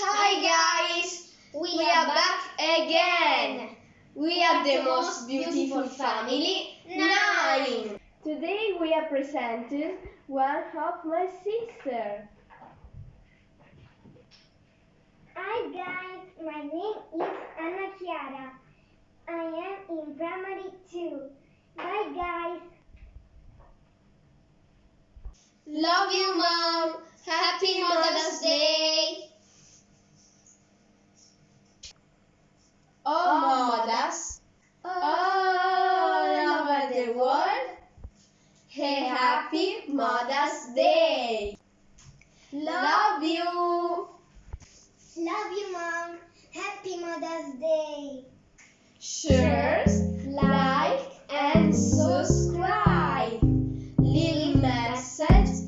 Hi guys! We are back again! We are the most beautiful family, nine! Today we are presenting one of my sister. Hi guys, my name is Anna Chiara. I am in primary 2. Bye guys. Love you, Mom! Happy Mother's happy Mother's Day. Love you. Love you, Mom. Happy Mother's Day. Share, like, and subscribe. Little message.